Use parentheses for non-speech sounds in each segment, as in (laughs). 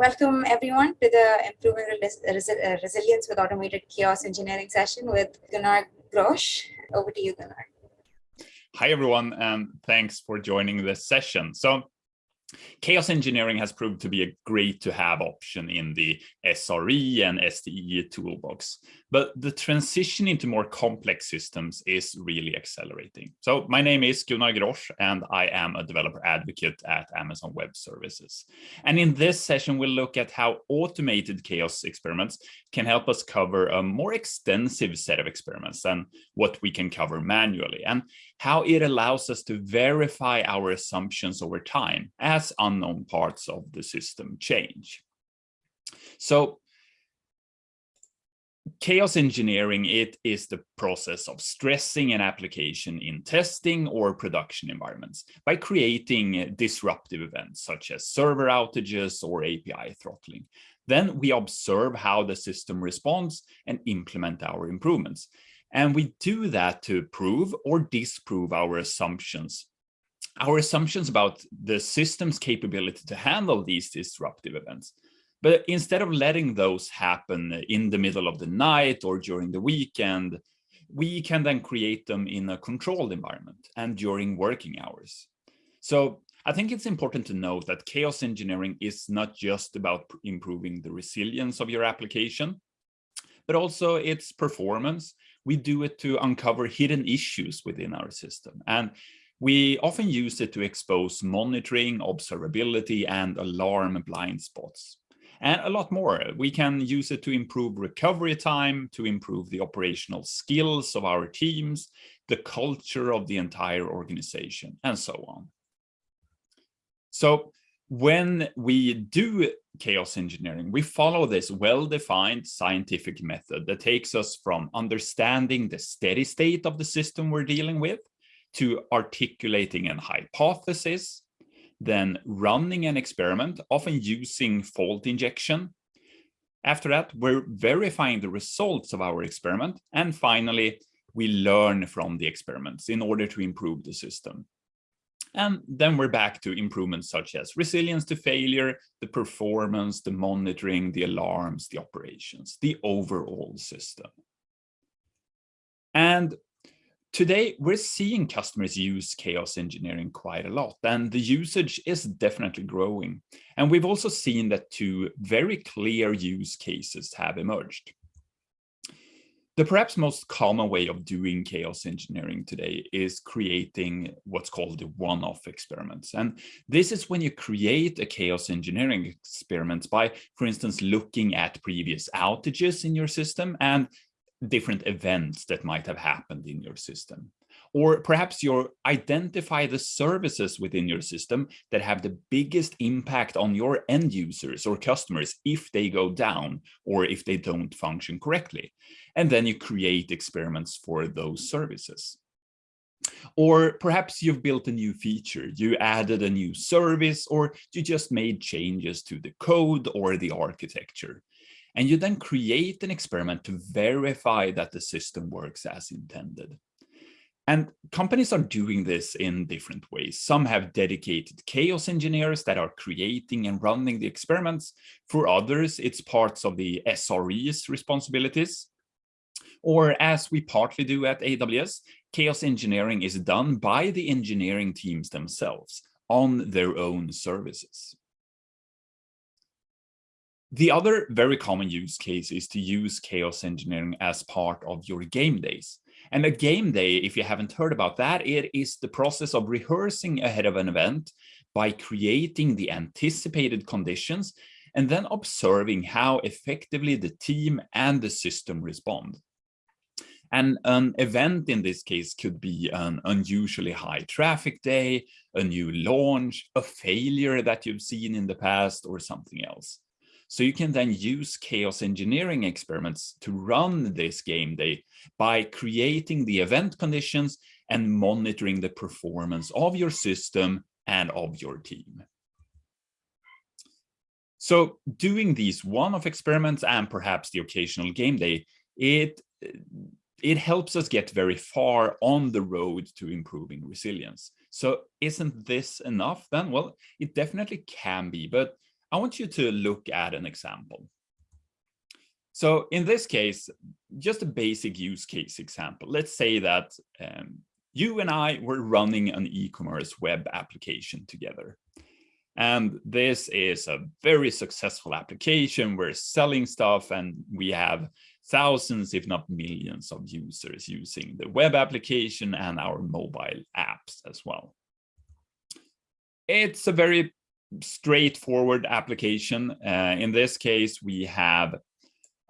Welcome everyone to the Improving uh, Resilience with Automated Chaos Engineering session with Gunnar Grosch. Over to you, Gunnar. Hi everyone, and thanks for joining this session. So Chaos engineering has proved to be a great to have option in the SRE and SDE toolbox, but the transition into more complex systems is really accelerating. So my name is Gunnar Grosch and I am a developer advocate at Amazon Web Services. And in this session, we'll look at how automated chaos experiments can help us cover a more extensive set of experiments than what we can cover manually and how it allows us to verify our assumptions over time as unknown parts of the system change. So chaos engineering, it is the process of stressing an application in testing or production environments by creating uh, disruptive events such as server outages or API throttling. Then we observe how the system responds and implement our improvements. And we do that to prove or disprove our assumptions. Our assumptions about the system's capability to handle these disruptive events. But instead of letting those happen in the middle of the night or during the weekend, we can then create them in a controlled environment and during working hours. So I think it's important to note that chaos engineering is not just about improving the resilience of your application, but also its performance. We do it to uncover hidden issues within our system. And we often use it to expose monitoring, observability, and alarm blind spots and a lot more. We can use it to improve recovery time, to improve the operational skills of our teams, the culture of the entire organization, and so on. So when we do chaos engineering, we follow this well-defined scientific method that takes us from understanding the steady state of the system we're dealing with to articulating an hypothesis, then running an experiment, often using fault injection. After that, we're verifying the results of our experiment. And finally, we learn from the experiments in order to improve the system. And then we're back to improvements such as resilience to failure, the performance, the monitoring, the alarms, the operations, the overall system. And Today, we're seeing customers use chaos engineering quite a lot, and the usage is definitely growing. And we've also seen that two very clear use cases have emerged. The perhaps most common way of doing chaos engineering today is creating what's called the one-off experiments. And this is when you create a chaos engineering experiment by, for instance, looking at previous outages in your system and different events that might have happened in your system. Or perhaps you identify the services within your system that have the biggest impact on your end users or customers if they go down or if they don't function correctly. And then you create experiments for those services. Or perhaps you've built a new feature, you added a new service, or you just made changes to the code or the architecture. And you then create an experiment to verify that the system works as intended. And companies are doing this in different ways. Some have dedicated chaos engineers that are creating and running the experiments. For others, it's parts of the SRE's responsibilities. Or as we partly do at AWS, chaos engineering is done by the engineering teams themselves on their own services. The other very common use case is to use chaos engineering as part of your game days. And a game day, if you haven't heard about that, it is the process of rehearsing ahead of an event by creating the anticipated conditions and then observing how effectively the team and the system respond. And an event in this case could be an unusually high traffic day, a new launch, a failure that you've seen in the past, or something else. So you can then use chaos engineering experiments to run this game day by creating the event conditions and monitoring the performance of your system and of your team. So doing these one-off experiments and perhaps the occasional game day, it, it helps us get very far on the road to improving resilience. So isn't this enough then? Well, it definitely can be, but I want you to look at an example. So in this case, just a basic use case example. Let's say that um, you and I were running an e-commerce web application together. And this is a very successful application. We're selling stuff and we have thousands, if not millions of users using the web application and our mobile apps as well. It's a very straightforward application. Uh, in this case, we have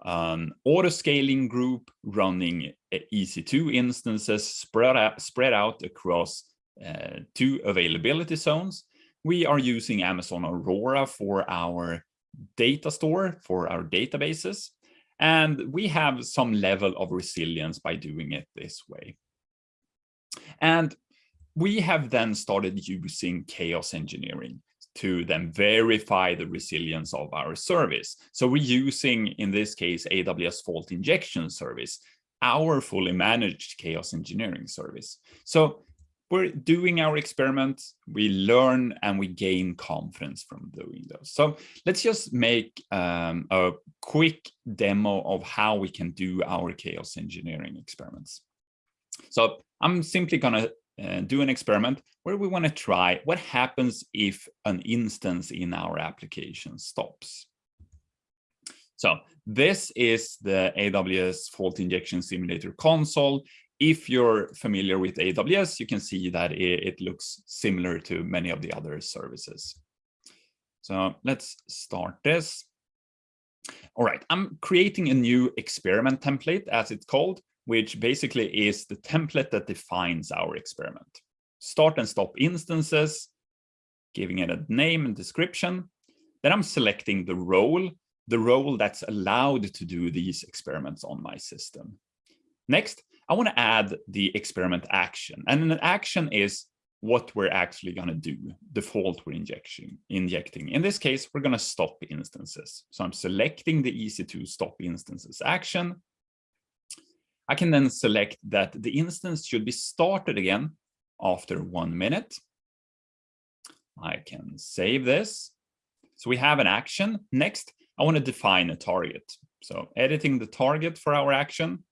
an auto scaling group running EC2 instances spread out, spread out across uh, two availability zones. We are using Amazon Aurora for our data store, for our databases. And we have some level of resilience by doing it this way. And we have then started using chaos engineering to then verify the resilience of our service. So we're using, in this case, AWS Fault Injection Service, our fully managed chaos engineering service. So we're doing our experiments, we learn and we gain confidence from doing those. So let's just make um, a quick demo of how we can do our chaos engineering experiments. So I'm simply going to uh, do an experiment where we want to try what happens if an instance in our application stops. So this is the AWS Fault Injection Simulator console. If you're familiar with AWS, you can see that it, it looks similar to many of the other services. So let's start this. All right, I'm creating a new experiment template, as it's called, which basically is the template that defines our experiment. Start and stop instances, giving it a name and description. Then I'm selecting the role, the role that's allowed to do these experiments on my system. Next, I want to add the experiment action. And an action is what we're actually going to do, the fault we're injection, injecting. In this case, we're going to stop instances. So I'm selecting the EC2 stop instances action. I can then select that the instance should be started again after one minute. I can save this. So we have an action. Next, I want to define a target. So editing the target for our action.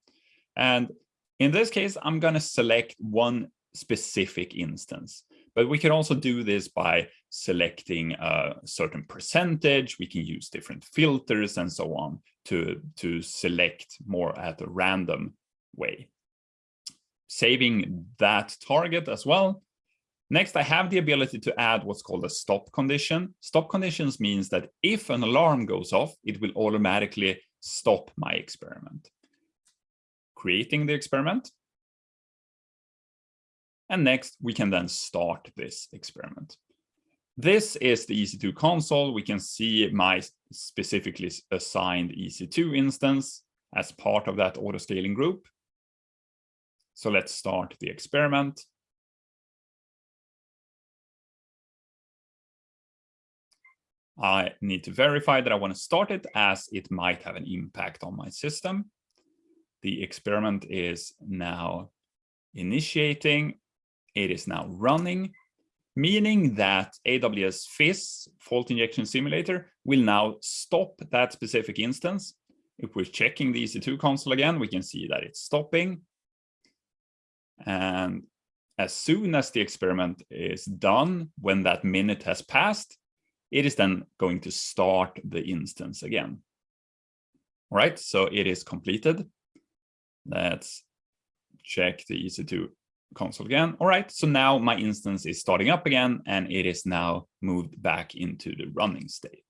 And in this case, I'm going to select one specific instance. But we can also do this by selecting a certain percentage. We can use different filters and so on to, to select more at a random way. Saving that target as well. Next, I have the ability to add what's called a stop condition. Stop conditions means that if an alarm goes off, it will automatically stop my experiment. Creating the experiment. And next, we can then start this experiment. This is the EC2 console. We can see my specifically assigned EC2 instance as part of that auto scaling group. So let's start the experiment. I need to verify that I want to start it as it might have an impact on my system. The experiment is now initiating. It is now running, meaning that AWS FIS, Fault Injection Simulator, will now stop that specific instance. If we're checking the EC2 console again, we can see that it's stopping. And as soon as the experiment is done, when that minute has passed, it is then going to start the instance again. All right, so it is completed. Let's check the EC2 console again. All right, so now my instance is starting up again and it is now moved back into the running state.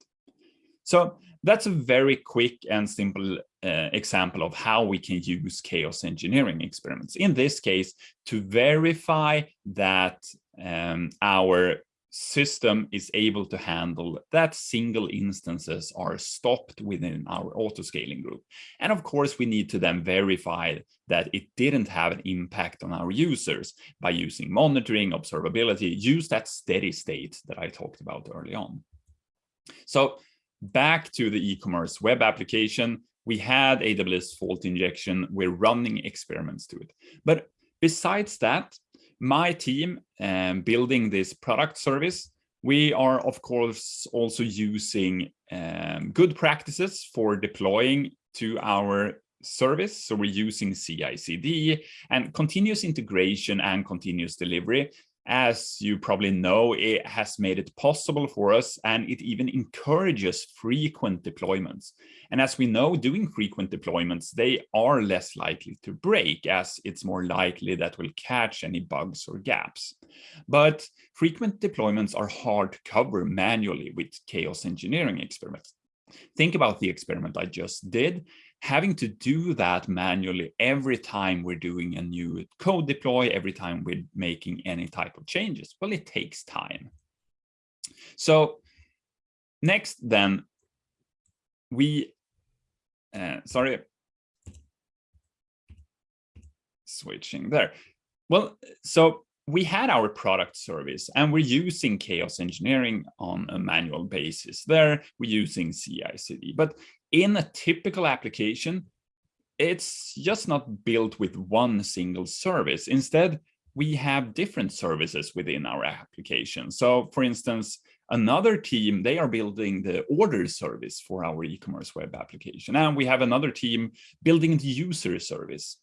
So that's a very quick and simple uh, example of how we can use chaos engineering experiments. In this case, to verify that um, our system is able to handle that single instances are stopped within our auto scaling group. And of course, we need to then verify that it didn't have an impact on our users by using monitoring, observability, use that steady state that I talked about early on. So back to the e-commerce web application, we had AWS fault injection. We're running experiments to it. But besides that, my team um, building this product service, We are, of course, also using um, good practices for deploying to our service. So we're using CI/CD and continuous integration and continuous delivery as you probably know, it has made it possible for us and it even encourages frequent deployments. And as we know, doing frequent deployments, they are less likely to break as it's more likely that we'll catch any bugs or gaps. But frequent deployments are hard to cover manually with chaos engineering experiments. Think about the experiment I just did having to do that manually every time we're doing a new code deploy, every time we're making any type of changes, well, it takes time. So next then, we, uh, sorry, switching there. Well, so we had our product service and we're using chaos engineering on a manual basis there. We're using CI CD, but in a typical application, it's just not built with one single service. Instead, we have different services within our application. So for instance, another team, they are building the order service for our e-commerce web application. And we have another team building the user service.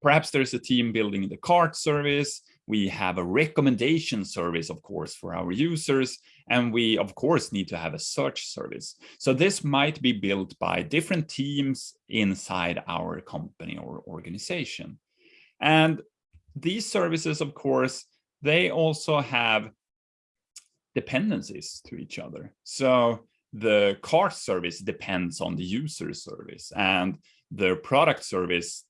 Perhaps there's a team building the cart service. We have a recommendation service, of course, for our users. And we, of course, need to have a search service. So this might be built by different teams inside our company or organization. And these services, of course, they also have dependencies to each other. So the cart service depends on the user service and the product service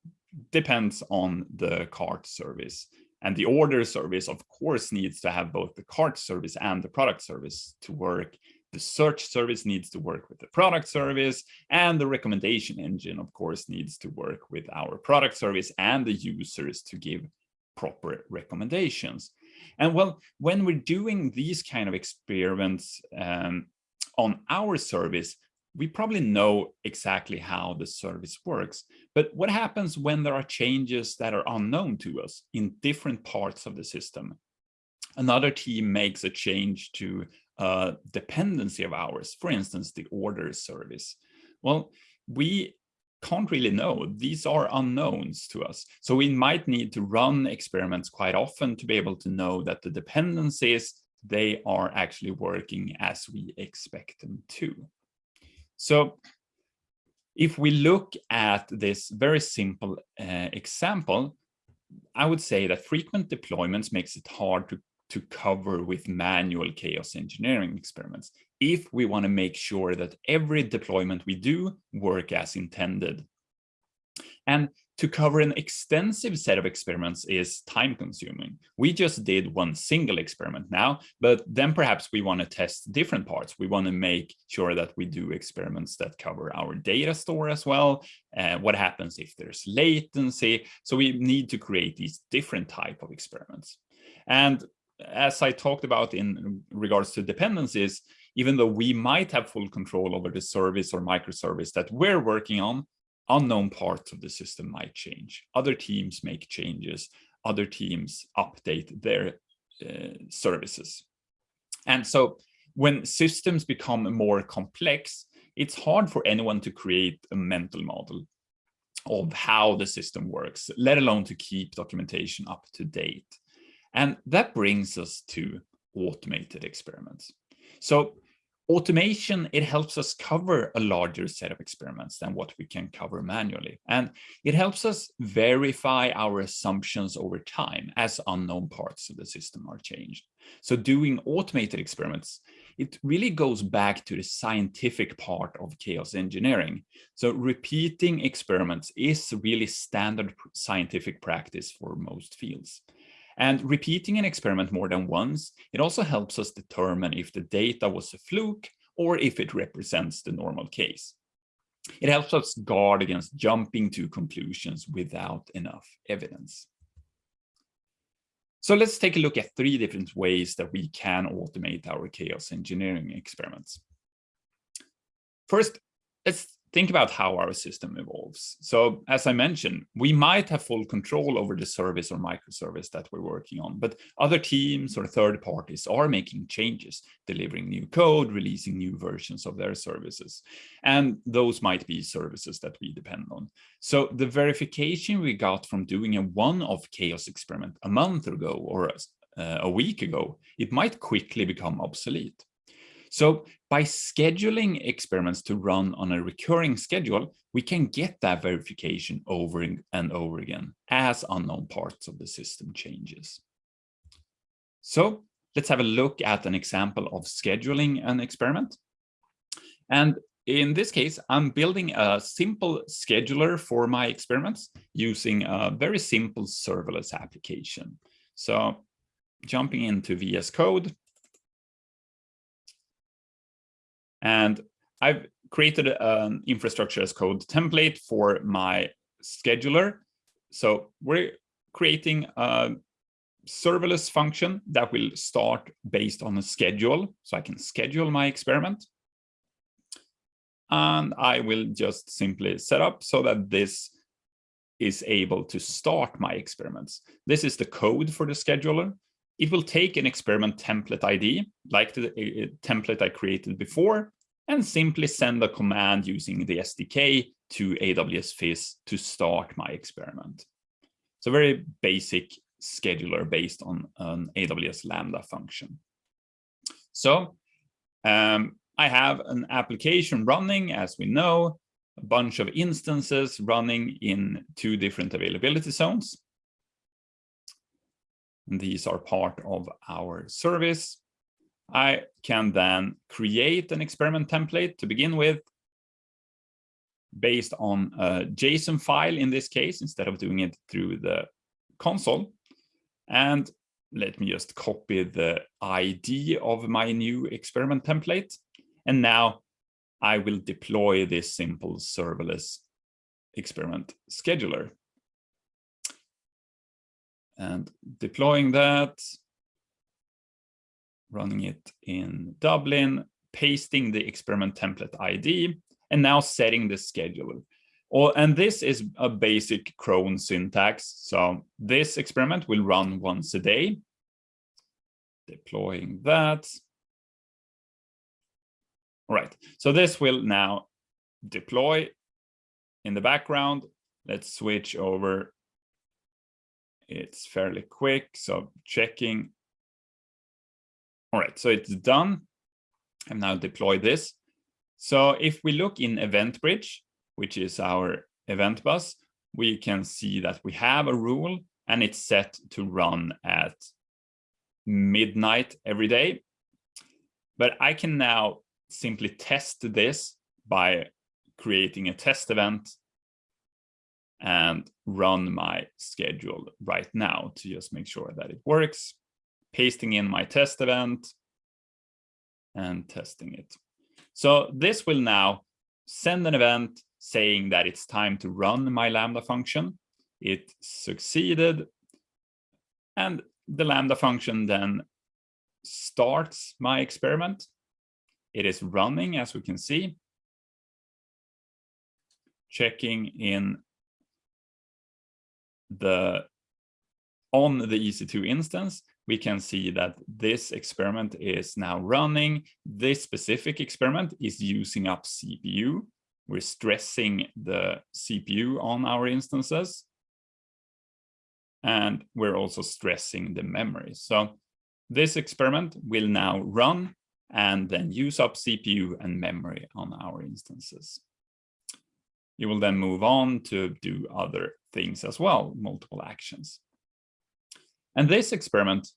depends on the cart service. And the order service, of course, needs to have both the cart service and the product service to work. The search service needs to work with the product service and the recommendation engine, of course, needs to work with our product service and the users to give proper recommendations. And well, when we're doing these kind of experiments um, on our service, we probably know exactly how the service works. But what happens when there are changes that are unknown to us in different parts of the system? Another team makes a change to a dependency of ours, for instance, the order service. Well, we can't really know. These are unknowns to us. So we might need to run experiments quite often to be able to know that the dependencies, they are actually working as we expect them to. So if we look at this very simple uh, example, I would say that frequent deployments makes it hard to, to cover with manual chaos engineering experiments if we want to make sure that every deployment we do work as intended. And to cover an extensive set of experiments is time consuming. We just did one single experiment now, but then perhaps we want to test different parts. We want to make sure that we do experiments that cover our data store as well. What happens if there's latency? So we need to create these different type of experiments. And as I talked about in regards to dependencies, even though we might have full control over the service or microservice that we're working on, unknown parts of the system might change. Other teams make changes. Other teams update their uh, services. And so when systems become more complex, it's hard for anyone to create a mental model of how the system works, let alone to keep documentation up to date. And that brings us to automated experiments. So automation, it helps us cover a larger set of experiments than what we can cover manually. And it helps us verify our assumptions over time as unknown parts of the system are changed. So doing automated experiments, it really goes back to the scientific part of chaos engineering. So repeating experiments is really standard scientific practice for most fields. And repeating an experiment more than once, it also helps us determine if the data was a fluke or if it represents the normal case. It helps us guard against jumping to conclusions without enough evidence. So let's take a look at three different ways that we can automate our chaos engineering experiments. First, let's think about how our system evolves. So as I mentioned, we might have full control over the service or microservice that we're working on, but other teams or third parties are making changes, delivering new code, releasing new versions of their services. And those might be services that we depend on. So the verification we got from doing a one-off chaos experiment a month ago or uh, a week ago, it might quickly become obsolete. So by scheduling experiments to run on a recurring schedule, we can get that verification over and over again as unknown parts of the system changes. So let's have a look at an example of scheduling an experiment. And in this case, I'm building a simple scheduler for my experiments using a very simple serverless application. So jumping into VS Code, And I've created an infrastructure as code template for my scheduler. So we're creating a serverless function that will start based on a schedule. So I can schedule my experiment. And I will just simply set up so that this is able to start my experiments. This is the code for the scheduler. It will take an experiment template ID, like the uh, template I created before, and simply send a command using the SDK to AWS FIS to start my experiment. It's a very basic scheduler based on an AWS Lambda function. So um, I have an application running, as we know, a bunch of instances running in two different availability zones. These are part of our service. I can then create an experiment template to begin with based on a JSON file in this case, instead of doing it through the console. And let me just copy the ID of my new experiment template. And now I will deploy this simple serverless experiment scheduler. And deploying that, running it in Dublin, pasting the experiment template ID, and now setting the schedule. Or, and this is a basic cron syntax. So this experiment will run once a day. Deploying that. All right, so this will now deploy in the background. Let's switch over. It's fairly quick, so checking all right, so it's done. And now deploy this. So if we look in Event Bridge, which is our event bus, we can see that we have a rule and it's set to run at midnight every day. But I can now simply test this by creating a test event and run my schedule right now to just make sure that it works pasting in my test event and testing it. So this will now send an event saying that it's time to run my Lambda function. It succeeded. And the Lambda function then starts my experiment. It is running, as we can see. Checking in the on the EC2 instance, we can see that this experiment is now running. This specific experiment is using up CPU. We're stressing the CPU on our instances. And we're also stressing the memory. So this experiment will now run and then use up CPU and memory on our instances. You will then move on to do other things as well, multiple actions. And this experiment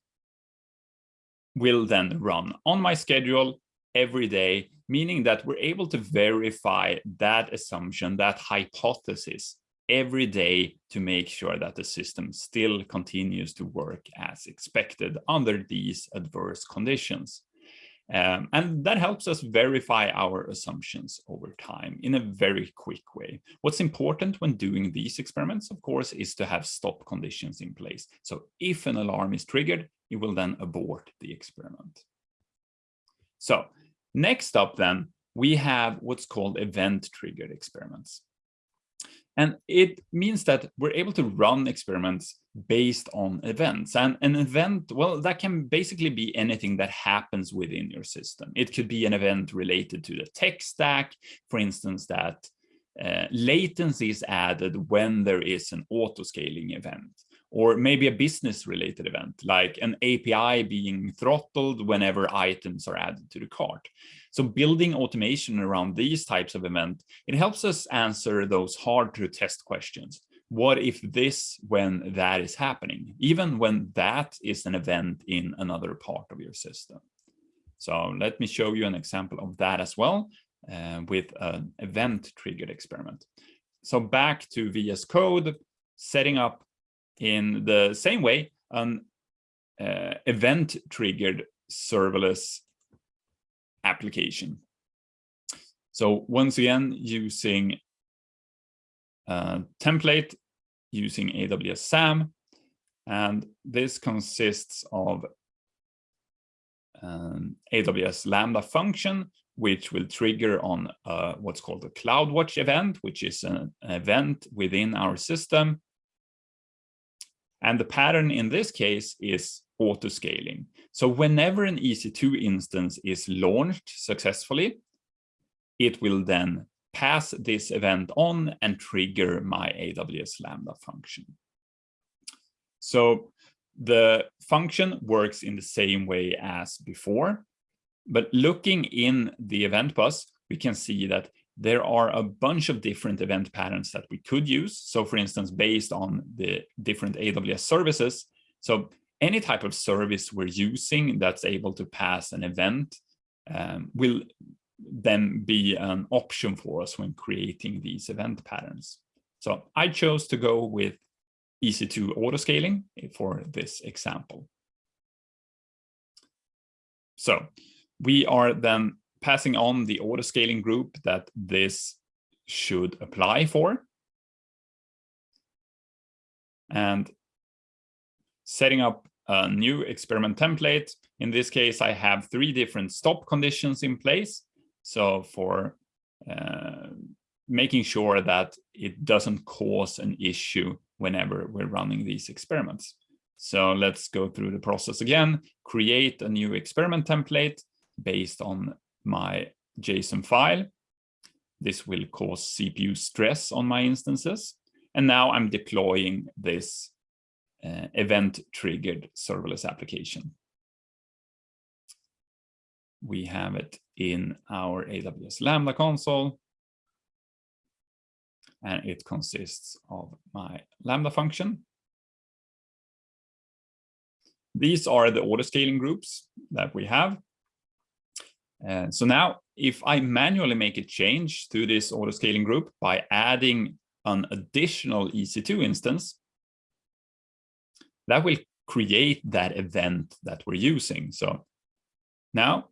will then run on my schedule every day, meaning that we're able to verify that assumption, that hypothesis every day to make sure that the system still continues to work as expected under these adverse conditions. Um, and that helps us verify our assumptions over time in a very quick way. What's important when doing these experiments, of course, is to have stop conditions in place. So if an alarm is triggered, you will then abort the experiment. So next up then, we have what's called event-triggered experiments. And it means that we're able to run experiments based on events. And an event, well, that can basically be anything that happens within your system. It could be an event related to the tech stack, for instance, that uh, latency is added when there is an auto-scaling event or maybe a business related event like an API being throttled whenever items are added to the cart. So building automation around these types of events, it helps us answer those hard to test questions. What if this when that is happening, even when that is an event in another part of your system? So let me show you an example of that as well uh, with an event triggered experiment. So back to VS Code, setting up in the same way an uh, event triggered serverless application. So once again, using a template using AWS SAM, and this consists of an AWS Lambda function, which will trigger on uh, what's called a CloudWatch event, which is an event within our system. And the pattern in this case is auto-scaling. So whenever an EC2 instance is launched successfully, it will then pass this event on and trigger my AWS Lambda function. So the function works in the same way as before, but looking in the event bus, we can see that there are a bunch of different event patterns that we could use. So for instance, based on the different AWS services. So any type of service we're using that's able to pass an event um, will then be an option for us when creating these event patterns. So I chose to go with EC2 autoscaling for this example. So we are then passing on the autoscaling group that this should apply for. And setting up a new experiment template. In this case, I have three different stop conditions in place. So for uh, making sure that it doesn't cause an issue whenever we're running these experiments. So let's go through the process again, create a new experiment template based on my JSON file. This will cause CPU stress on my instances. And now I'm deploying this uh, event-triggered serverless application. We have it in our AWS Lambda console. And it consists of my Lambda function. These are the auto-scaling groups that we have. And so now if I manually make a change to this auto-scaling group by adding an additional EC2 instance, that will create that event that we're using. So now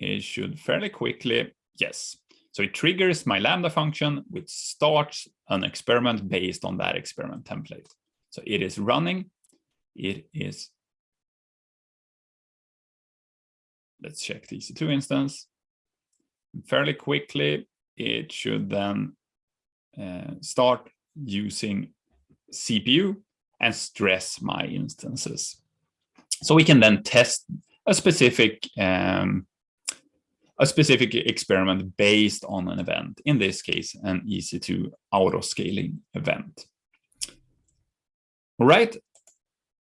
it should fairly quickly, yes. So it triggers my Lambda function, which starts an experiment based on that experiment template. So it is running, it is, let's check the EC2 instance. Fairly quickly, it should then uh, start using CPU and stress my instances. So we can then test a specific um, a specific experiment based on an event, in this case, an EC2 auto-scaling event. All right,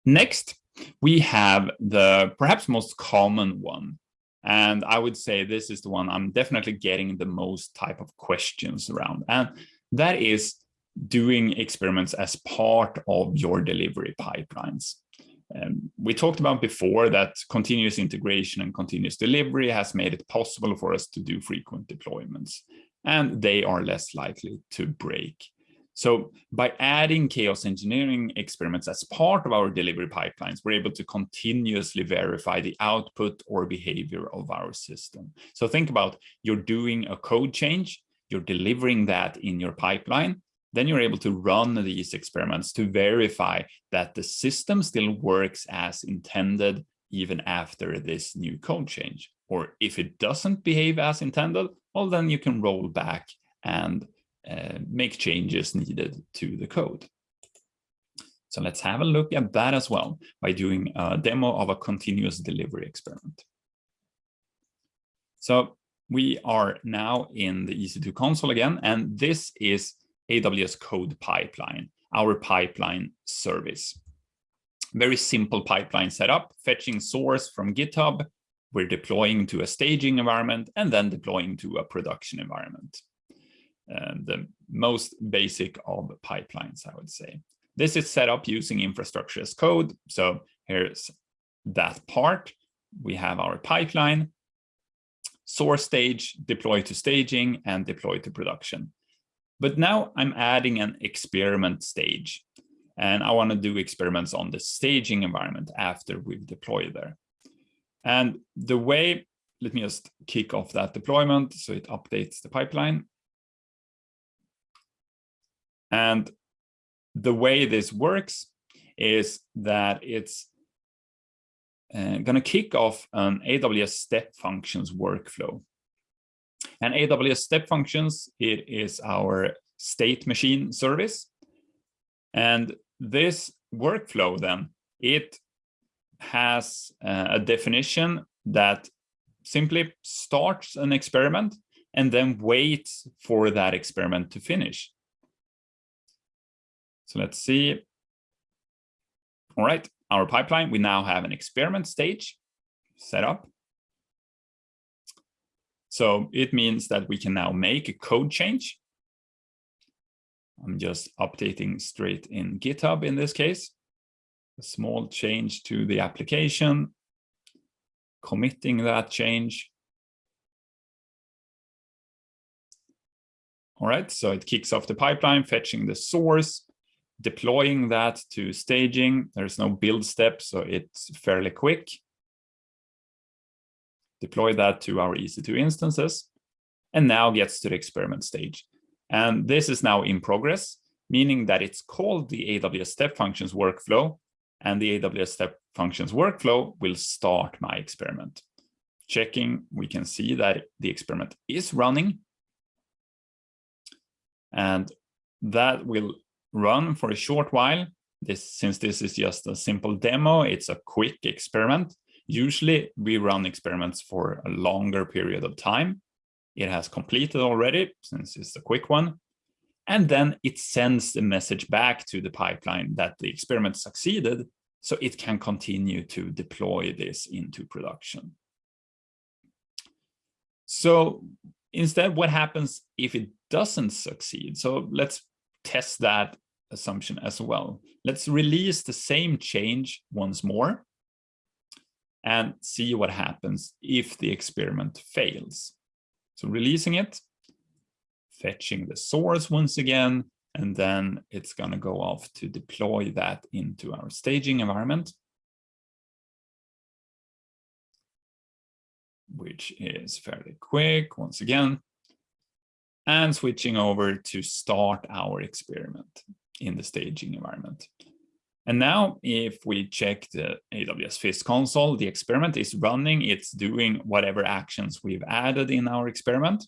next, we have the perhaps most common one. And I would say this is the one I'm definitely getting the most type of questions around. And that is doing experiments as part of your delivery pipelines. Um, we talked about before that continuous integration and continuous delivery has made it possible for us to do frequent deployments, and they are less likely to break. So by adding chaos engineering experiments as part of our delivery pipelines, we're able to continuously verify the output or behavior of our system. So think about you're doing a code change, you're delivering that in your pipeline, then you're able to run these experiments to verify that the system still works as intended, even after this new code change. Or if it doesn't behave as intended, well, then you can roll back and uh, make changes needed to the code. So let's have a look at that as well by doing a demo of a continuous delivery experiment. So we are now in the EC2 console again, and this is AWS Code Pipeline, our pipeline service. Very simple pipeline setup, fetching source from GitHub, we're deploying to a staging environment, and then deploying to a production environment. Um, the most basic of pipelines, I would say. This is set up using infrastructure as code. So here's that part. We have our pipeline, source stage, deploy to staging, and deploy to production. But now I'm adding an experiment stage. And I want to do experiments on the staging environment after we've deployed there. And the way, let me just kick off that deployment so it updates the pipeline. And the way this works is that it's uh, going to kick off an AWS step functions workflow. And AWS step functions, it is our state machine service. And this workflow then, it has uh, a definition that simply starts an experiment and then waits for that experiment to finish. So let's see. All right, our pipeline, we now have an experiment stage set up. So it means that we can now make a code change. I'm just updating straight in GitHub in this case. A small change to the application, committing that change. All right, so it kicks off the pipeline, fetching the source, deploying that to staging. There's no build step, so it's fairly quick. Deploy that to our EC2 instances, and now gets to the experiment stage. And this is now in progress, meaning that it's called the AWS Step Functions workflow, and the AWS Step Functions workflow will start my experiment. Checking, we can see that the experiment is running. And that will run for a short while. This, since this is just a simple demo, it's a quick experiment. Usually we run experiments for a longer period of time. It has completed already, since it's a quick one. And then it sends the message back to the pipeline that the experiment succeeded, so it can continue to deploy this into production. So instead, what happens if it doesn't succeed? So let's test that assumption as well. Let's release the same change once more and see what happens if the experiment fails. So releasing it, fetching the source once again, and then it's going to go off to deploy that into our staging environment, which is fairly quick once again, and switching over to start our experiment in the staging environment. And now if we check the AWS FIS console, the experiment is running, it's doing whatever actions we've added in our experiment.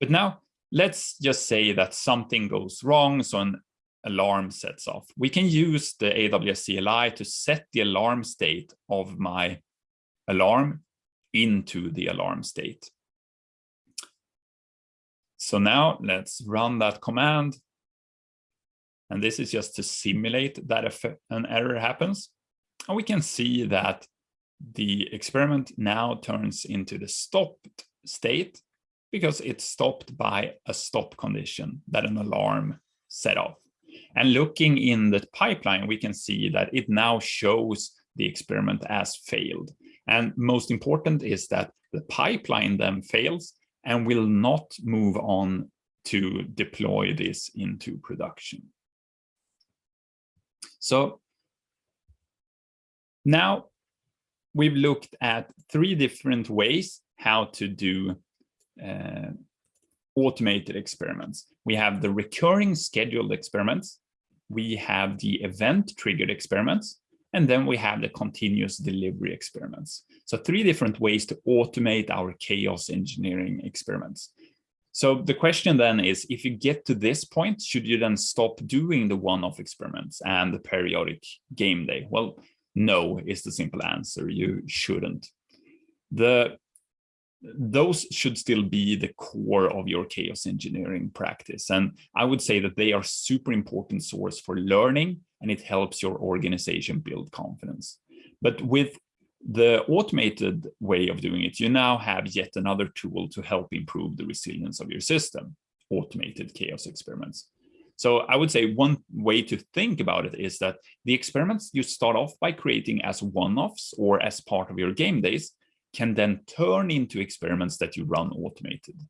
But now let's just say that something goes wrong, so an alarm sets off. We can use the AWS CLI to set the alarm state of my alarm into the alarm state. So now let's run that command and this is just to simulate that if an error happens. And we can see that the experiment now turns into the stopped state because it's stopped by a stop condition that an alarm set off. And looking in the pipeline, we can see that it now shows the experiment as failed. And most important is that the pipeline then fails and will not move on to deploy this into production. So now we've looked at three different ways how to do uh, automated experiments. We have the recurring scheduled experiments. We have the event triggered experiments. And then we have the continuous delivery experiments. So three different ways to automate our chaos engineering experiments. So the question then is, if you get to this point, should you then stop doing the one-off experiments and the periodic game day? Well, no is the simple answer. You shouldn't. The those should still be the core of your chaos engineering practice. And I would say that they are super important source for learning and it helps your organization build confidence. But with the automated way of doing it, you now have yet another tool to help improve the resilience of your system, automated chaos experiments. So I would say one way to think about it is that the experiments you start off by creating as one-offs or as part of your game days can then turn into experiments that you run automated.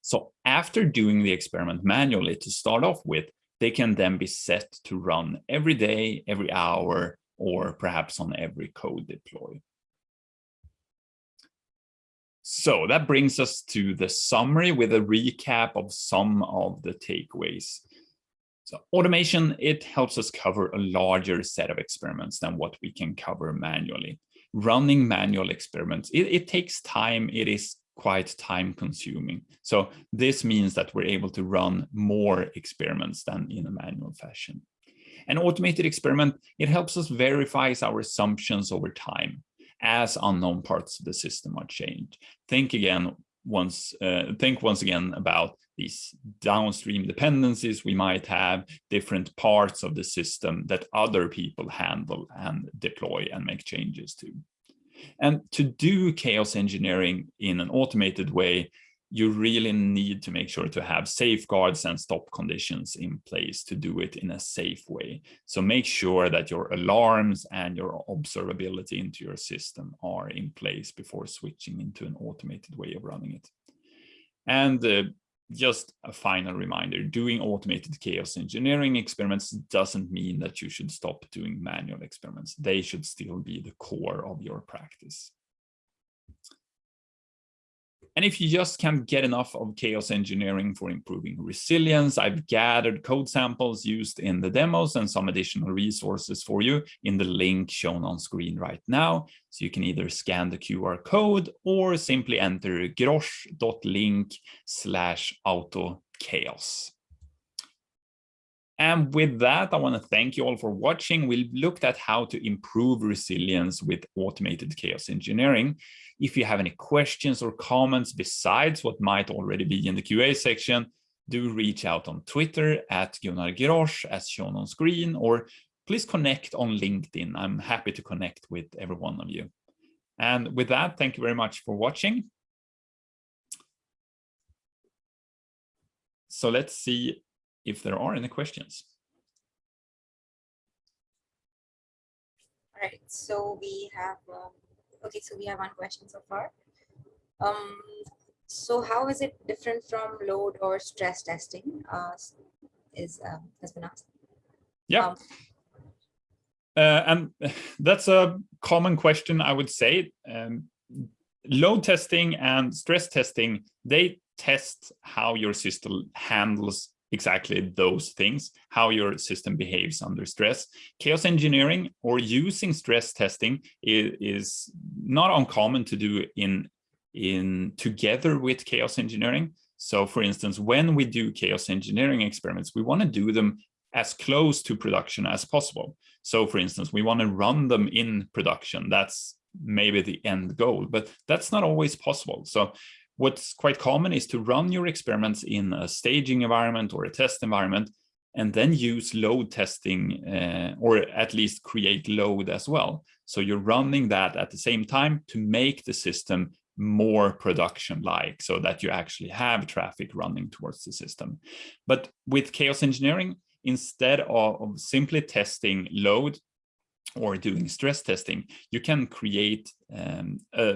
So after doing the experiment manually to start off with, they can then be set to run every day, every hour, or perhaps on every code deploy. So that brings us to the summary with a recap of some of the takeaways. So automation, it helps us cover a larger set of experiments than what we can cover manually running manual experiments, it, it takes time. It is quite time consuming. So this means that we're able to run more experiments than in a manual fashion. An automated experiment, it helps us verify our assumptions over time as unknown parts of the system are changed. Think again once, uh, think once again about these downstream dependencies we might have, different parts of the system that other people handle and deploy and make changes to. And to do chaos engineering in an automated way, you really need to make sure to have safeguards and stop conditions in place to do it in a safe way. So make sure that your alarms and your observability into your system are in place before switching into an automated way of running it. And uh, just a final reminder, doing automated chaos engineering experiments doesn't mean that you should stop doing manual experiments. They should still be the core of your practice. And if you just can't get enough of chaos engineering for improving resilience, I've mm-hmm. gathered code samples used in the demos and some additional resources for you in the link shown on screen right now. So you can either scan the QR code or simply enter grosch.link slash auto chaos. And with that, I want to thank you all for watching. We've looked at how to improve resilience with automated chaos engineering. If you have any questions or comments besides what might already be in the QA section, do reach out on Twitter at Gunnar Grosch as shown on screen, or please connect on LinkedIn. I'm happy to connect with every one of you. And with that, thank you very much for watching. So let's see if there are any questions. All right, so we have um, Okay, so we have one question so far. Um, so how is it different from load or stress testing? Uh, is um, has been asked. Yeah. Um, uh, and (laughs) that's a common question, I would say. Um, load testing and stress testing, they test how your system handles exactly those things, how your system behaves under stress. Chaos engineering or using stress testing is, is not uncommon to do in, in together with chaos engineering. So for instance, when we do chaos engineering experiments, we want to do them as close to production as possible. So for instance, we want to run them in production. That's maybe the end goal, but that's not always possible. So What's quite common is to run your experiments in a staging environment or a test environment, and then use load testing uh, or at least create load as well. So you're running that at the same time to make the system more production-like so that you actually have traffic running towards the system. But with chaos engineering, instead of, of simply testing load or doing stress testing, you can create um, uh,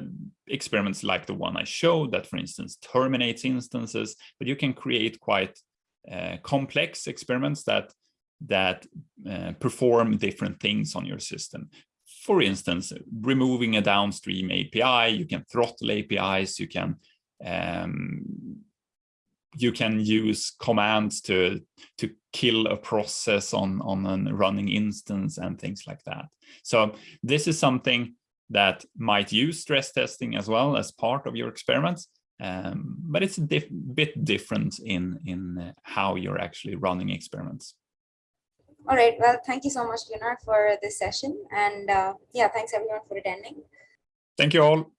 experiments like the one I showed that, for instance, terminates instances, but you can create quite uh, complex experiments that that uh, perform different things on your system. For instance, removing a downstream API, you can throttle APIs, you can um, you can use commands to to kill a process on on a running instance and things like that. So this is something that might use stress testing as well as part of your experiments, um, but it's a diff bit different in in how you're actually running experiments. All right. Well, thank you so much, Gunnar, for this session. And uh, yeah, thanks everyone for attending. Thank you all.